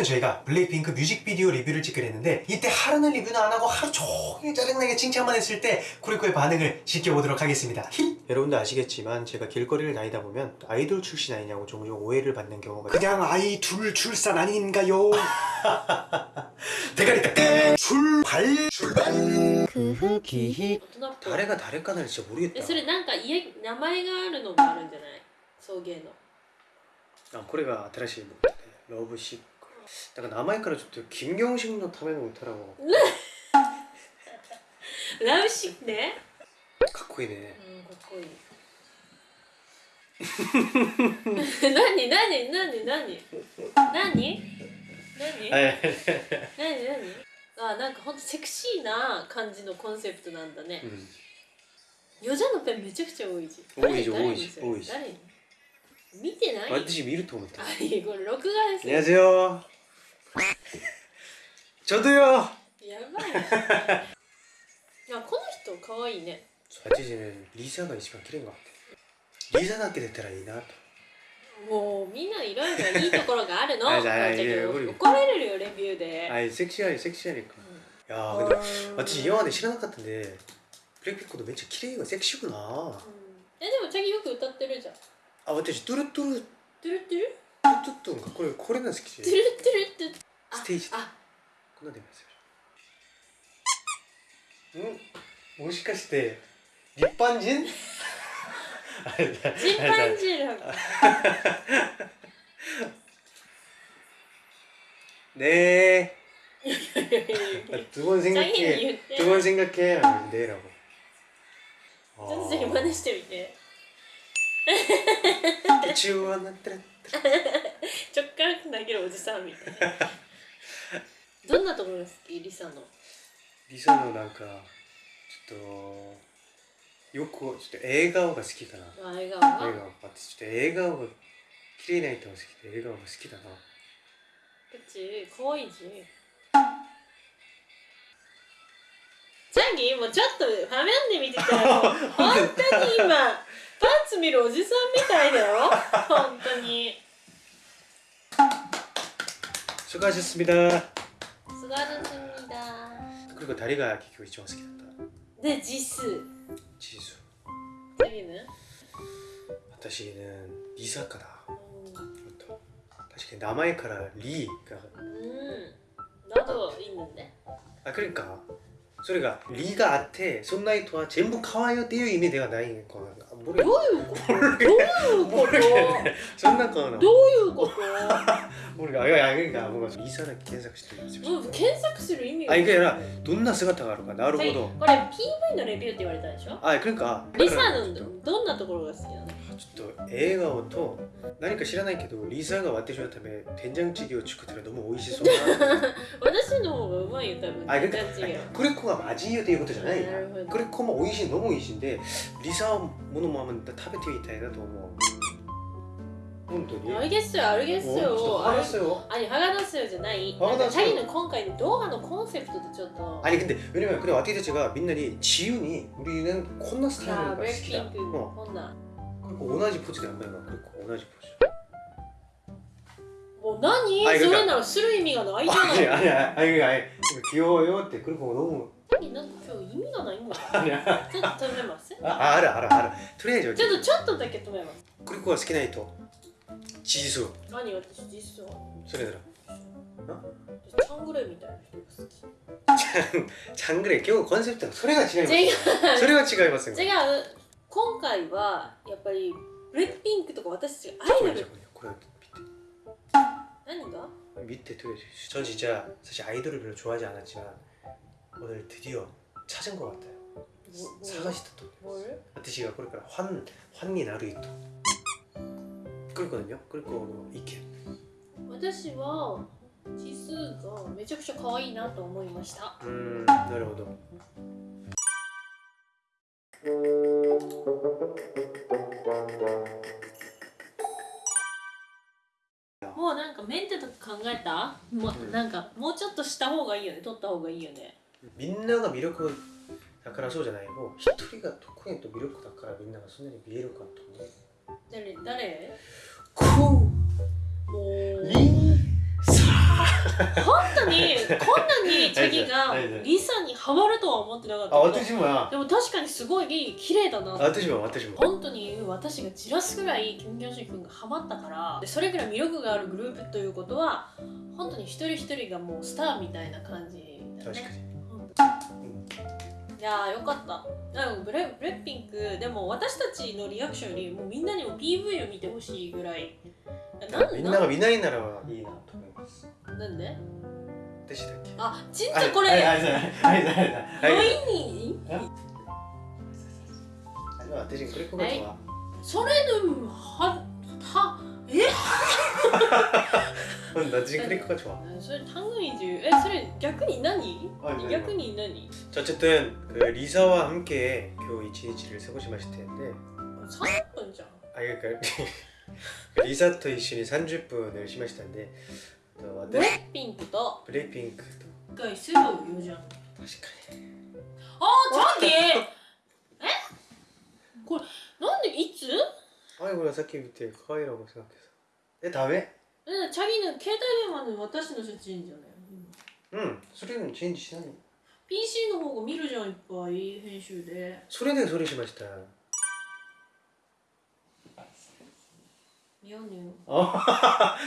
기기기기 오늘은 저희가 블랙핑크 뮤직비디오 리뷰를 찍기로 했는데 이때 하루는 리뷰는 안하고 하루 종일 짜증나게 칭찬만 했을 때 꾸리꾸의 반응을 지켜보도록 하겠습니다 히! 여러분도 아시겠지만 제가 길거리를 다니다 보면 아이돌 출신 아니냐고 종종 오해를 받는 경우가 그냥 아이돌 출산 아닌가요? 대가리 깍 출발 출발 기히 大人っぽい誰が誰かなら진짜 모르겠다 えそれなんか家名前があるのがあるんじゃない送迎のあこれが新しい僕でロブシッ クだから名前からちょっと金경식のための歌らもラブシックねかっこいいねうんかっこいい何何何何何何何はい何何あなんかほんとセクシーな感じのコンセプトなんだねヨジャのペンめちゃくちゃ多いし多いし誰多いし誰に多いし誰に見てない私見ると思ったあいいこれ録画ですよ 안녕하세요 ちょうどよ。やばいいやこの人かわいいね8時ねリーザが一番綺麗がリーザだけ出たらいいなと。もうみんないろいろいいところがあるの。怒られるよレビューで。はいセクシーアリセクシーアリか、うん、いやーでも私今まで知らなかったんでプレピッコとめっちゃ綺麗よセクシーくな、うん、えでもチャギよく歌ってるじゃん。あ私トゥルトゥル。トゥルトゥル？トゥトゥトゥンがこれこれなんですけどトゥルトゥルトゥルあステージであこんな出ますよんもしかして立般人あれだチンパンジーの네 いやいやいや 두 번 チャギに 생각해 言って 두 번 생각해 하면 네라고 ちょっとチャギ真似 してみて 주원한테 ちょっから投げるおじさんみたいなどんなところが好きリサの 리사는 なんかちょっとよくちょっと笑顔が好きかなあ笑顔笑が顔私ちょっと笑顔が綺麗な人が好きで笑顔が好きだなうち可愛いしチャギもうちょっと画面で見てたらもう本当に今 パンツ見るおじさんみたいだよ本当に 수고하셨습니다 すがるすみだ 그리고 다리가 기교 이쪽好きだったで字数 지수 チャギね 私는 리사카다 うん 그것도確かに名前からリがうんなどいいんだね 아 그러니까 소리가 리가 아테 손나이토와 전부 카와요 떼요 이미 내가 나이 거 모르 どういうことどういうこと 손나 거나 どういうこと 모르가 아 그러니까 뭔가 리사를検索してるんですよもう検索する意味が 아 이게 아니라 どんな姿があるかなるほどこれ PV のレビューって言われたでしょ 아 그러니까 リサの ちょっどんなところが好きなの と笑顔と何か知らないけどリサが私のため된장찌개を作ったら너무美味しそうな私の方がうまいよ多分 아 全 그러니까 然違う 아니, 그레코가 맞이요っていうことじゃないなるほど 그레코も美味しいのも美味しいんでリサものもあんま食べてみたいなと思う本当に 알겠어요 알겠어요 ちょっと話すよ 아니 화가 났어요 じゃない화가 なんか 났어요 チャギの今回の動画のコンセプトでちょっと 아니 근데 왜냐면 그래 와티 자체가 민날이 지윤이 우리는 콘나 あ 스타일을 ブレイ 好きだ 핑크 어. こんな 그리고 同じポチだこね同じポチもう何、それならする意味がないじゃない。あれあれあれも、気うよってくるこも飲むなん。か今日意味がないんだちょっと止めます。ああるあるある。とりあえずちょっとちょっとだけ止めます。クリコが好きな人チーズ何？私チーズそれなら。チャングレみたいな人が好き。チャングレ今日コンセプトそれが違います。それは違いますよ。違う。今回はやっぱりブレックピンクとか私たちがアイ これドル これ何が 밑에 밑에 트레이저 전 진짜 사실 아이돌을 별로 좋아하지 않았지만 오늘 드디어 찾은 것 같아요 もも 사가시다 또 もる 아트시가 그러니까 환 환니 나루이토 그랬거든요 그리고 이케 私は指数がめちゃくちゃ可愛いなと思いました 음 나르호도 ももうなんかメンテとか考えた？もううん。なんかもうちょっとした方がいいよね。取った方がいいよね。みんなが魅力だからそうじゃない。もう一人が得意と魅力だからみんながそんなに見えるかと思う。誰誰？クもう本当にこんなにチャギがリサにハマるとは思ってなかったあ私もや。でも確かにすごい綺麗だな私も私も。本当に私がじらすぐらいキム・キョンシ君がハマったから。でそれぐらい魅力があるグループということは本当に一人一人がもうスターみたいな感じだ確かねに本当いやーよかった。でもブレブレッピンクでも私たちのリアクションよりもうみんなにも PV を見てほしいぐらいみんなが見ないならいいなと思います なんで私だっけあちんとこれ、はいはいはいはいはいはいはいロイにあの私これこれはそれでもははえ私これこれはそれ単語にえそれ逆に何あ何逆に何 자, 어쨌든 그 리사와 함께 교 이치 이치를 세고시마실 텐데 30分じゃん 아 그러니까 리사토 이슈니 30분을 심하시던데 또 ブレッピンクとブレッピンクと。回すぐ言うじゃん確かに。ああチャンディえ？これなんでいつ？あいこれさっき見てカイラもしなくてさえダメ？うんチャギの携帯電話の私の写真じゃない。うんそれもチェンジしないの？PC の方が見るじゃんいっぱい編集で。それでそれしました 見やねん 어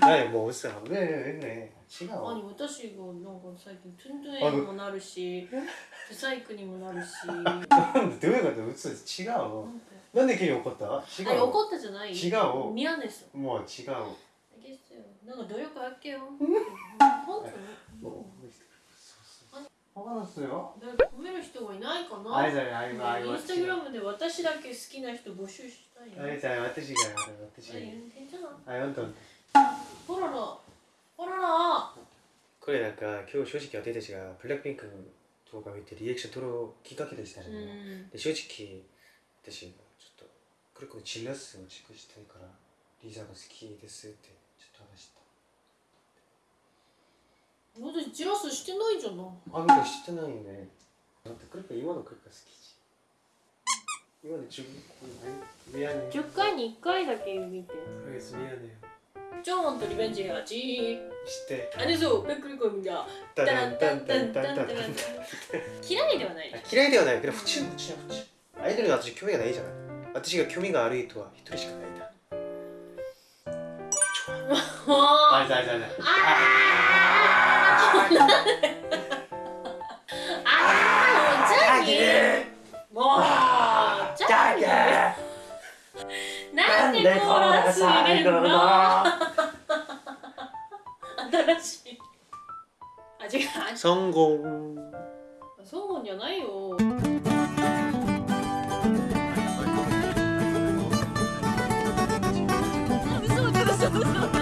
나이 뭐 없어 왜왜 그래 시가 何私がなんか最近トゥントゥエにもなるしブサイクにもなるし 근데 왜 그래 웃어 치가오 なんて 난데 괜히怒ったあ 치가오 怒ったじゃない違う見やねんす 뭐 치가오 ですよなんか努力あっけよ本当に 뭐 화가 났어요? 誰か褒める人がいないかな 아이자 아이고 아이고 インスタグラムで私だけ好きな人募集したいよ。 아이자私が 私が 何言って んじゃん 아 연돈 ほらら、ほらら。 그래 약간今日正直私たちがブラックピンクの動画を見てリアクション取るきっかけでしたうね、ん。で正直私もちょっとこれこれチラスをチェックしたいからリーザが好きですってちょっと話した私ジラスしてないじゃん。あなんか知ってないよねだってクリップ今のクリップ好きじ 今の自分ミヤネ10回に1回だけ見て。プレイスミヤネジョンとリベンジがちしてあれそう、べっくりこみが。タタラランタンンタンタタンタンタンンタン。嫌いではない。嫌いではないけど不中不中不中アイドルに私興味がないじゃない私んでコーラス入れるの新しい。あ違う。성공そうじゃないよ。嘘嘘嘘嘘